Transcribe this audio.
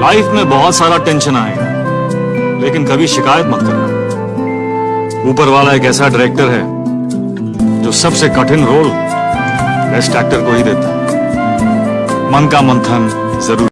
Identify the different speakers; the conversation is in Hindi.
Speaker 1: लाइफ में बहुत सारा टेंशन आएगा। लेकिन कभी शिकायत मत करना। ऊपर वाला एक ऐसा डायरेक्टर है, जो सबसे कठिन रोल बेस्ट एक्टर को ही देता है। मन का मंथन ज़रूर।